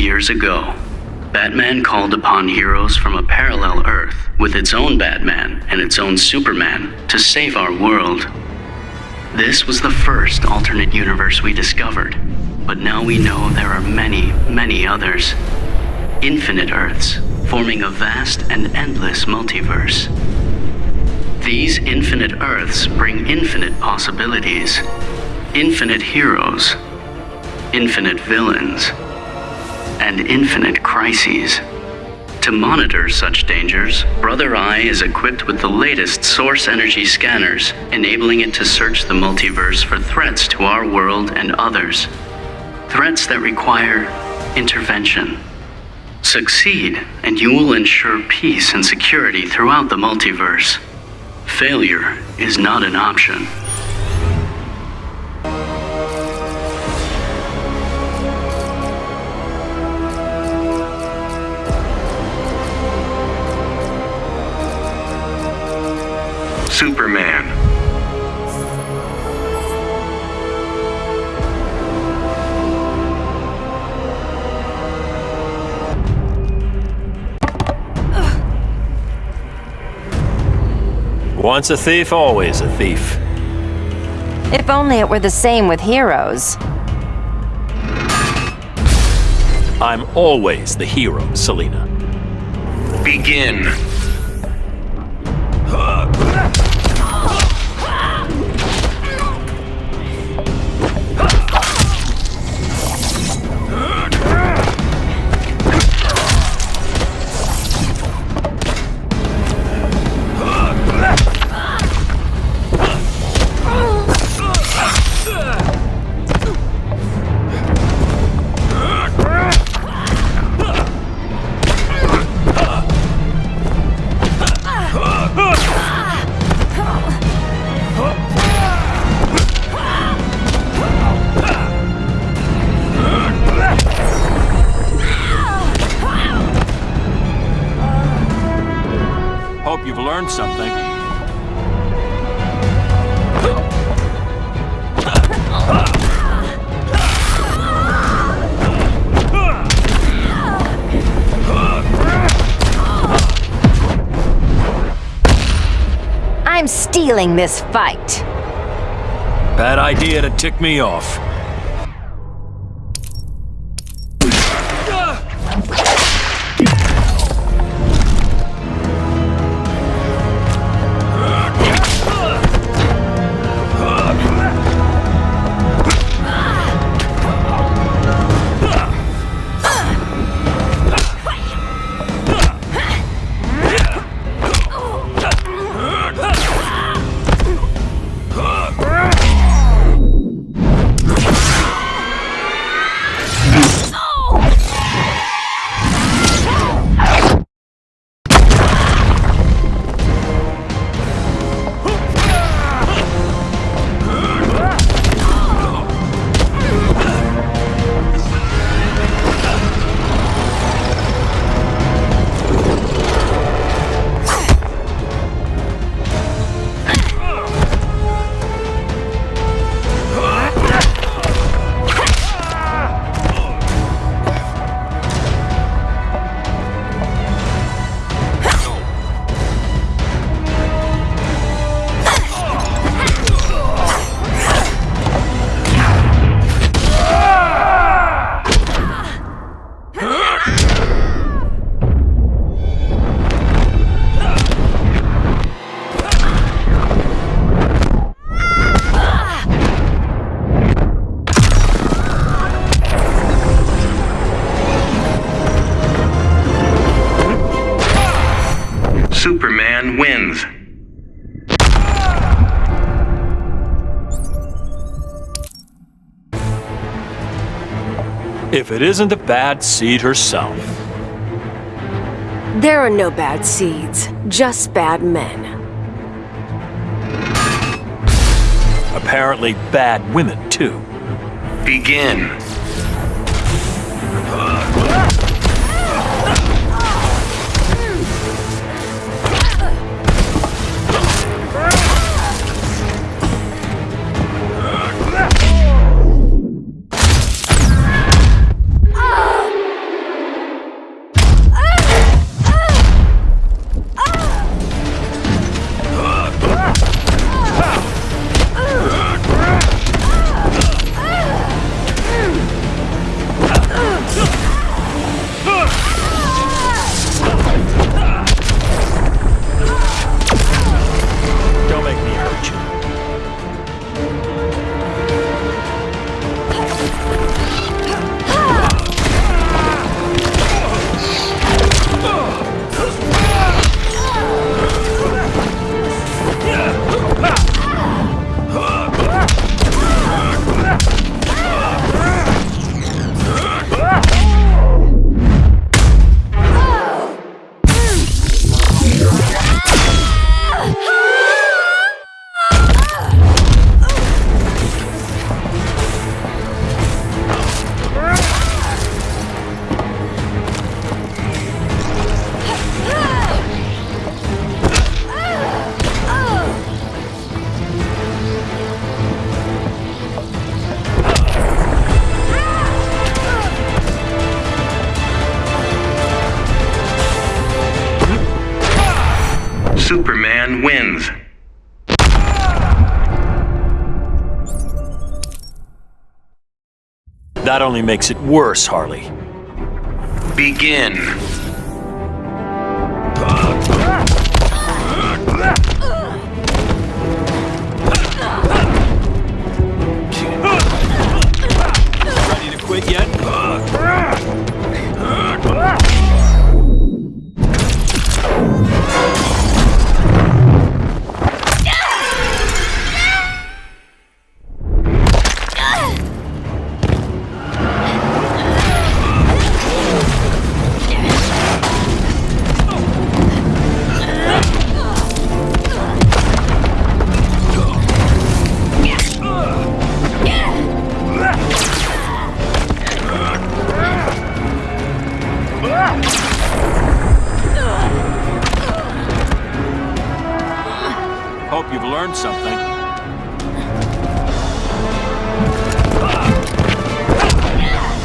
years ago, Batman called upon heroes from a parallel Earth with its own Batman and its own Superman to save our world. This was the first alternate universe we discovered, but now we know there are many, many others. Infinite Earths, forming a vast and endless multiverse. These infinite Earths bring infinite possibilities, infinite heroes, infinite villains, and infinite crises. To monitor such dangers, Brother Eye is equipped with the latest source energy scanners, enabling it to search the multiverse for threats to our world and others. Threats that require intervention. Succeed, and you will ensure peace and security throughout the multiverse. Failure is not an option. Superman. Once a thief, always a thief. If only it were the same with heroes. I'm always the hero, Selina. Begin. Learned something. I'm stealing this fight. Bad idea to tick me off. If it isn't the bad seed herself. There are no bad seeds, just bad men. Apparently bad women, too. Begin. Superman wins. That only makes it worse, Harley. Begin. Hope you've learned something.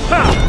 Snack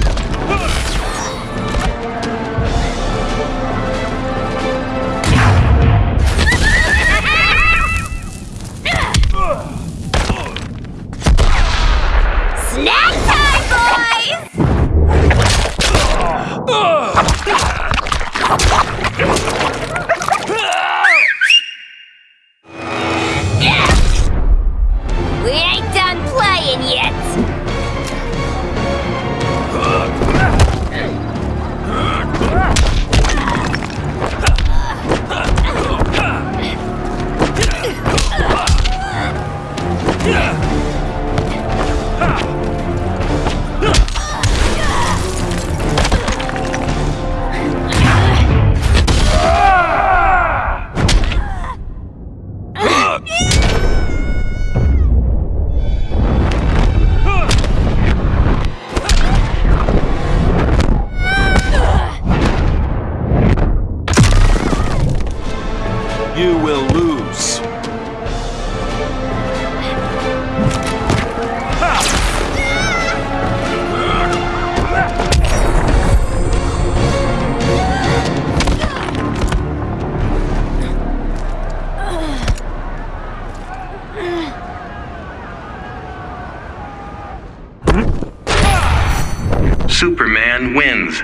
Superman wins.